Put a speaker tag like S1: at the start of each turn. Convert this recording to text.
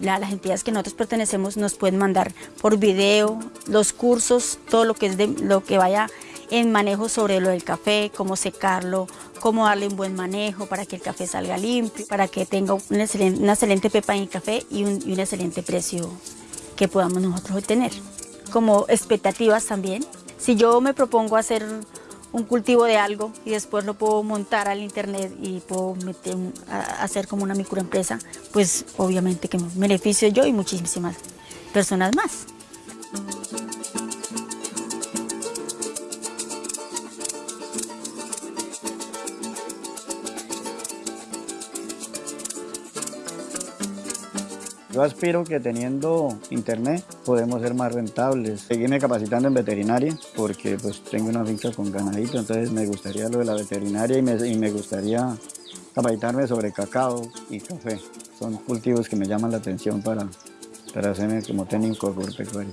S1: las entidades que nosotros pertenecemos nos pueden mandar por video los cursos, todo lo que, es de, lo que vaya en manejo sobre lo del café, cómo secarlo, cómo darle un buen manejo para que el café salga limpio, para que tenga una excelente, una excelente pepa en el café y un, y un excelente precio que podamos nosotros obtener. Como expectativas también, si yo me propongo hacer un cultivo de algo y después lo puedo montar al internet y puedo meter, hacer como una microempresa, pues obviamente que me beneficio yo y muchísimas personas más.
S2: Yo aspiro que teniendo internet podemos ser más rentables. Seguirme capacitando en veterinaria porque pues tengo una finca con ganadito, entonces me gustaría lo de la veterinaria y me, y me gustaría capacitarme sobre cacao y café. Son cultivos que me llaman la atención para, para hacerme como técnico agropecuario.